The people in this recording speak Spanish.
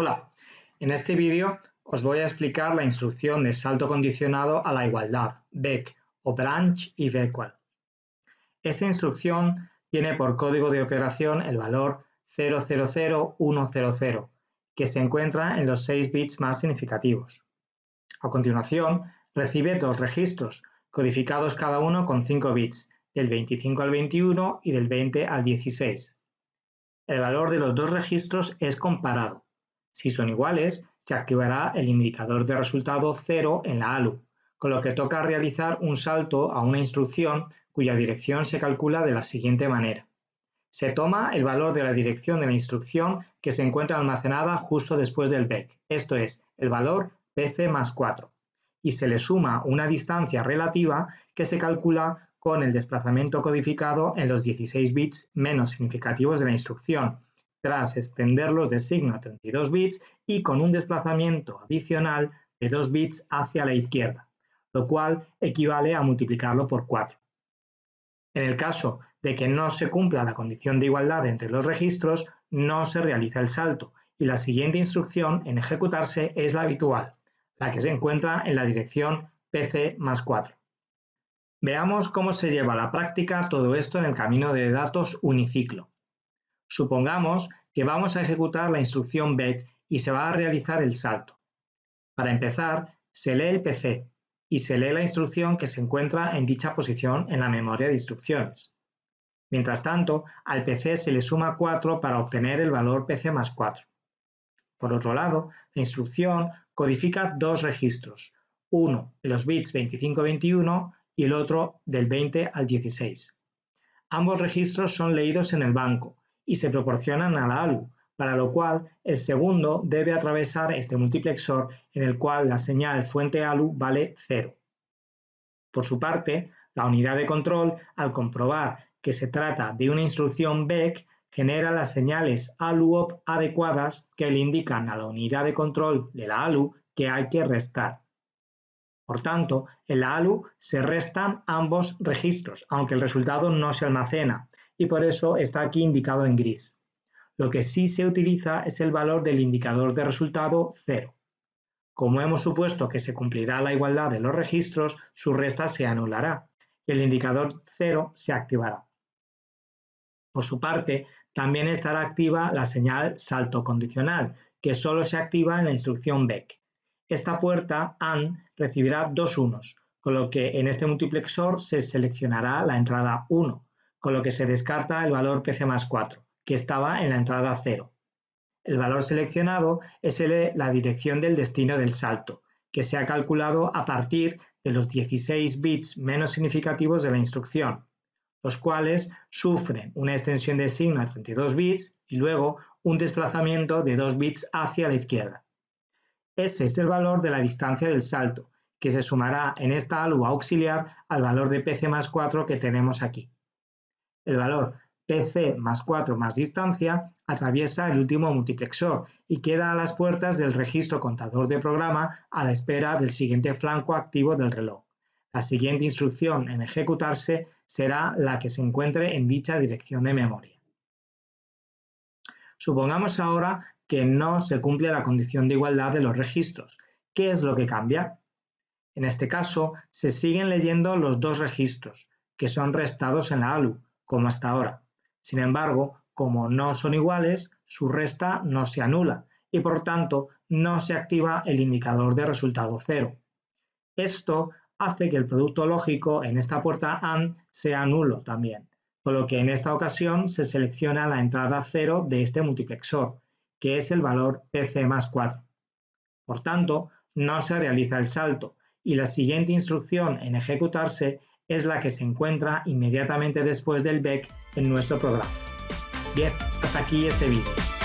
Hola, en este vídeo os voy a explicar la instrucción de salto condicionado a la igualdad, BEC o branch if equal. Esta instrucción tiene por código de operación el valor 000100, que se encuentra en los 6 bits más significativos. A continuación, recibe dos registros, codificados cada uno con 5 bits, del 25 al 21 y del 20 al 16. El valor de los dos registros es comparado. Si son iguales, se activará el indicador de resultado 0 en la ALU, con lo que toca realizar un salto a una instrucción cuya dirección se calcula de la siguiente manera. Se toma el valor de la dirección de la instrucción que se encuentra almacenada justo después del BEC, esto es, el valor PC más 4, y se le suma una distancia relativa que se calcula con el desplazamiento codificado en los 16 bits menos significativos de la instrucción, tras extenderlos de signo a 32 bits y con un desplazamiento adicional de 2 bits hacia la izquierda, lo cual equivale a multiplicarlo por 4. En el caso de que no se cumpla la condición de igualdad entre los registros, no se realiza el salto y la siguiente instrucción en ejecutarse es la habitual, la que se encuentra en la dirección PC más 4. Veamos cómo se lleva a la práctica todo esto en el camino de datos uniciclo. Supongamos que vamos a ejecutar la instrucción BEC y se va a realizar el salto. Para empezar, se lee el PC y se lee la instrucción que se encuentra en dicha posición en la memoria de instrucciones. Mientras tanto, al PC se le suma 4 para obtener el valor PC más 4. Por otro lado, la instrucción codifica dos registros, uno los bits 25-21 y el otro del 20 al 16. Ambos registros son leídos en el banco y se proporcionan a la ALU, para lo cual el segundo debe atravesar este multiplexor en el cual la señal fuente ALU vale 0. Por su parte, la unidad de control, al comprobar que se trata de una instrucción BEC, genera las señales ALUOP adecuadas que le indican a la unidad de control de la ALU que hay que restar. Por tanto, en la ALU se restan ambos registros, aunque el resultado no se almacena, y por eso está aquí indicado en gris. Lo que sí se utiliza es el valor del indicador de resultado 0. Como hemos supuesto que se cumplirá la igualdad de los registros, su resta se anulará y el indicador 0 se activará. Por su parte, también estará activa la señal salto condicional, que solo se activa en la instrucción BEC. Esta puerta AND recibirá dos unos, con lo que en este multiplexor se seleccionará la entrada 1, con lo que se descarta el valor PC más 4, que estaba en la entrada 0. El valor seleccionado es la dirección del destino del salto, que se ha calculado a partir de los 16 bits menos significativos de la instrucción, los cuales sufren una extensión de signo a 32 bits y luego un desplazamiento de 2 bits hacia la izquierda. Ese es el valor de la distancia del salto, que se sumará en esta ALU auxiliar al valor de PC más 4 que tenemos aquí. El valor PC más 4 más distancia atraviesa el último multiplexor y queda a las puertas del registro contador de programa a la espera del siguiente flanco activo del reloj. La siguiente instrucción en ejecutarse será la que se encuentre en dicha dirección de memoria. Supongamos ahora que no se cumple la condición de igualdad de los registros. ¿Qué es lo que cambia? En este caso, se siguen leyendo los dos registros, que son restados en la ALU, como hasta ahora. Sin embargo, como no son iguales, su resta no se anula y por tanto no se activa el indicador de resultado cero. Esto hace que el producto lógico en esta puerta AND sea nulo también, por lo que en esta ocasión se selecciona la entrada 0 de este multiplexor, que es el valor PC más 4. Por tanto, no se realiza el salto y la siguiente instrucción en ejecutarse es la que se encuentra inmediatamente después del BEC en nuestro programa. Bien, hasta aquí este vídeo.